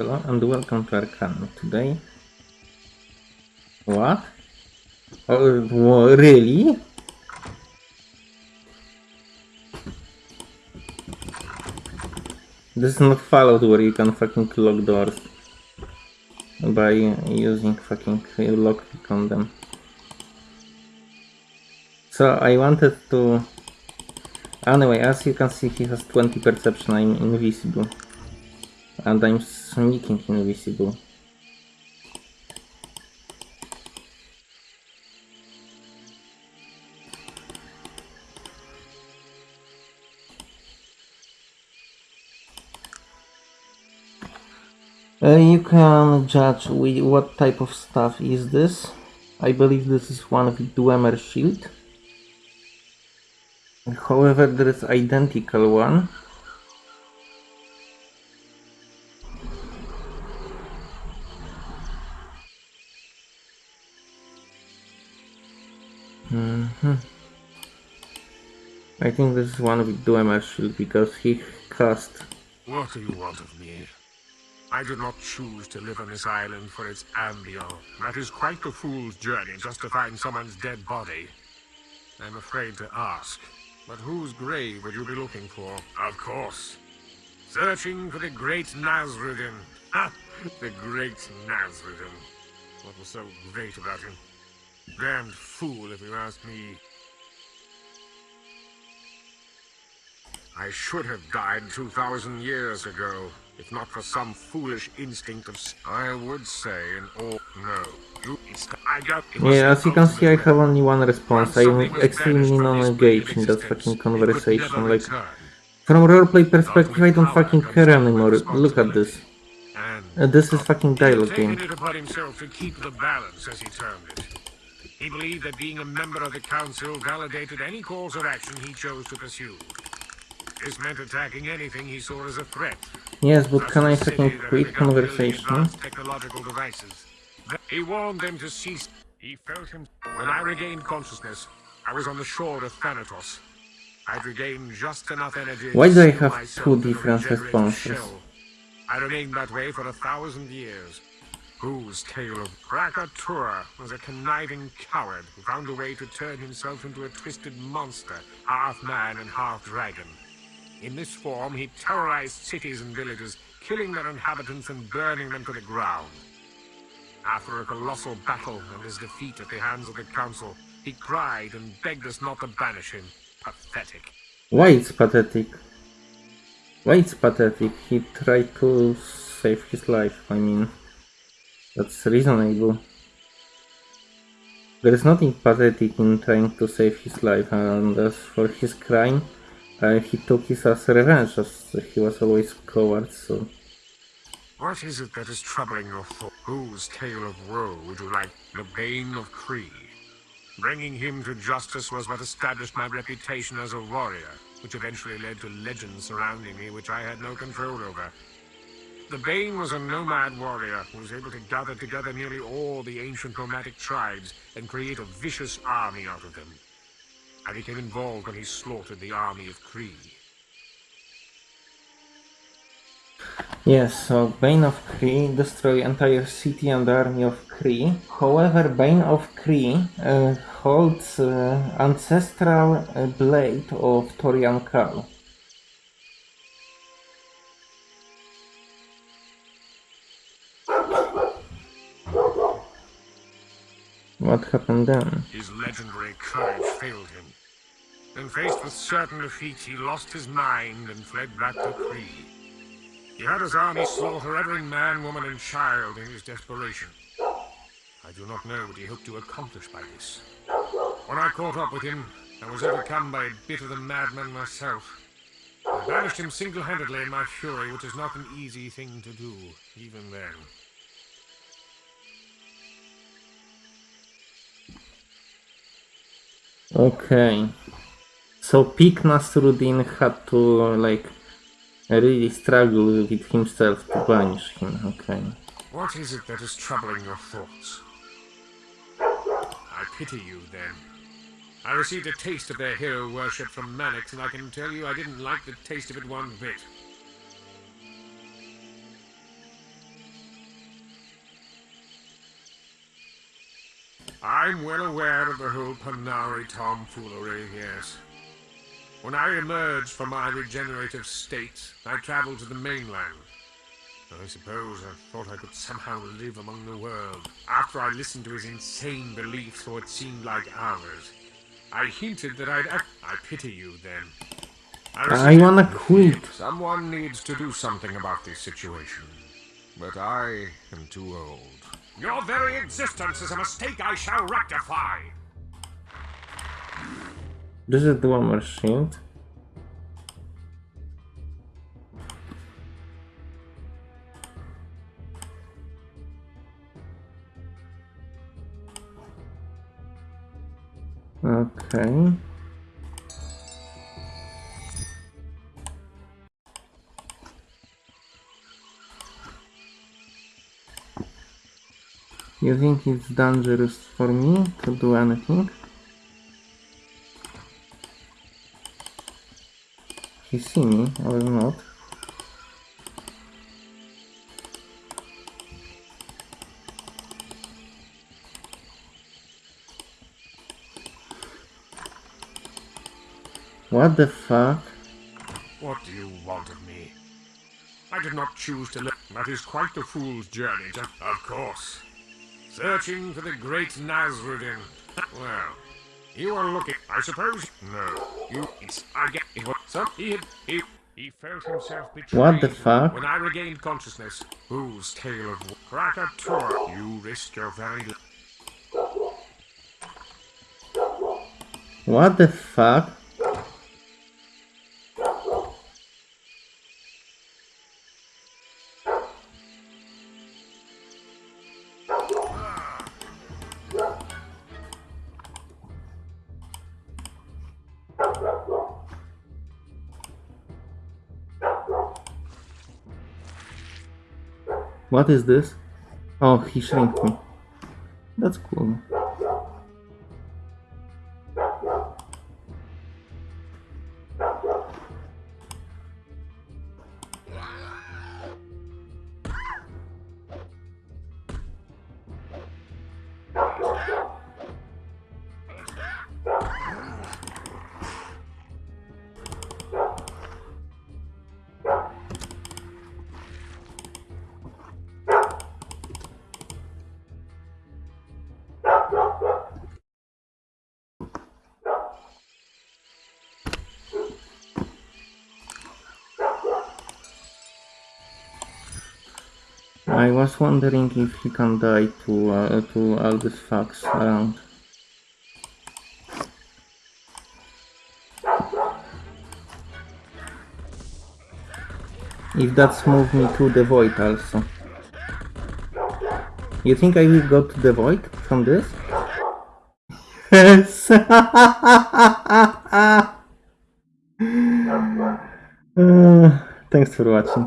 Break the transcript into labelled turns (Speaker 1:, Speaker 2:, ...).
Speaker 1: Hello and welcome to Arcanum. Today... What? Oh, wha- really? This is not Fallout where you can fucking lock doors by using fucking lockpick on them. So I wanted to... Anyway, as you can see he has 20 perception, I'm invisible. And I'm sneaking invisible. Uh, you can judge wi- what type of stuff is this. I believe this is one with Dwemer shield. However, there is identical one. Mhm. I think this is one with Dwemer shield because he cast
Speaker 2: What do you want of me? I did not choose to live on this island for its ambience. That is quite a fool's journey just to find someone's dead body. I'm afraid to ask, but whose grave would you be looking for? Of course. Searching for the great Nasrudin. Ha! The great Nasrudin. What was so great about him? Damned fool, if you ask me. I should have died 2,000 years ago, if not for some foolish instinct of... I would say an all... No. You... I got...
Speaker 1: Yeah, as you can see, I have only one response. I'm extremely
Speaker 2: banished from this
Speaker 1: non-engaged in that fucking
Speaker 2: existence, it could
Speaker 1: conversation. Like, from roleplay perspective, I don't fucking care anymore. Look at this.
Speaker 2: And
Speaker 1: Uh, this is fucking dialogue game.
Speaker 2: He termed it. He believed that being a member of the council validated any course of action he chose to pursue. This meant attacking anything he saw as a threat.
Speaker 1: Yes, but
Speaker 2: such
Speaker 1: can I
Speaker 2: as a city
Speaker 1: fucking
Speaker 2: that had
Speaker 1: quit
Speaker 2: begun building
Speaker 1: conversation?
Speaker 2: technological devices. He warned them to cease. He felt him. When I regained consciousness, I was on the shore of Thanatos. I'd regained just enough energy.
Speaker 1: Why
Speaker 2: to
Speaker 1: do I
Speaker 2: seal
Speaker 1: have two
Speaker 2: a
Speaker 1: different responses?
Speaker 2: shell. I remained that way for a thousand years. Whose tale of Krakatura was a conniving coward who found a way to turn himself into a twisted monster, half man and half dragon. In this form, he terrorized cities and villages, killing their inhabitants and burning them to the ground. After a colossal battle and his defeat at the hands of the council, he cried and begged us not to banish him. Pathetic.
Speaker 1: Why it's pathetic? Why it's pathetic? He tried to save his life, I mean. That's reasonable. There is nothing pathetic in trying to save his life, and as for his crime, uh, he took his as revenge, as he was always coward, so...
Speaker 2: What is it that is troubling your thought? Whose tale of woe would you like? The Bane of Kree. Bringing him to justice was what established my reputation as a warrior, which eventually led to legends surrounding me which I had no control over. The Bane was a nomad warrior who was able to gather together nearly all the ancient nomadic tribes and create a vicious army out of them. I became involved when he slaughtered the army of Kree.
Speaker 1: Yes, so Bane of Kree destroy entire city and army of Kree. However, Bane of Kree uh, holds uh, ancestral uh, blade of Torian Kal. What happened then?
Speaker 2: His legendary courage failed him. And faced with certain defeat, he lost his mind and fled back to Kree. He had his army slaughter every man, woman, and child in his desperation. I do not know what he hoped to accomplish by this. When I caught up with him, I was overcome by a bit of the madman myself. I banished him single-handedly in my fury, which is not an easy thing to do, even then.
Speaker 1: Okay. So Peak Nasrudin had to like really struggle with himself to banish him. Okay.
Speaker 2: What is it that is troubling your thoughts? I pity you, then. I received a taste of their hero worship from Mannix, and I can tell you I didn't like the taste of it one bit. I'm well aware of the whole Panarii tomfoolery, yes. When I emerged from my regenerative state, I traveled to the mainland. I suppose I thought I could somehow live among the world. After I listened to his insane beliefs, for it seemed like ours. I hinted that I'd act. I pity you then.
Speaker 1: I
Speaker 2: resisted
Speaker 1: wanna quit.
Speaker 2: Someone needs to do something about this situation. But I am too old. Your very existence is a mistake I shall rectify.
Speaker 1: This is the one shield. Okay. You think it's dangerous for me to do anything? He see me or not? What the fuck?
Speaker 2: What do you want of me? I did not choose to live. That is quite the fool's journey, to... Of course. Searching for the great Nasrudin. Well, you are looking... I suppose... No. You... It's, I get... It. Some... He had... He... He felt himself betrayed.
Speaker 1: What the fuck?
Speaker 2: When I regained consciousness, whose tale of... Krakatoa, you risked your very... life.
Speaker 1: What the fuck? What is this? Oh, he shrinked me. That's cool. I was wondering if he can die to uh, to all these fucks around. If that's moved me to the void also. You think I will go to the void from this? Yes. Uh, thanks for watching.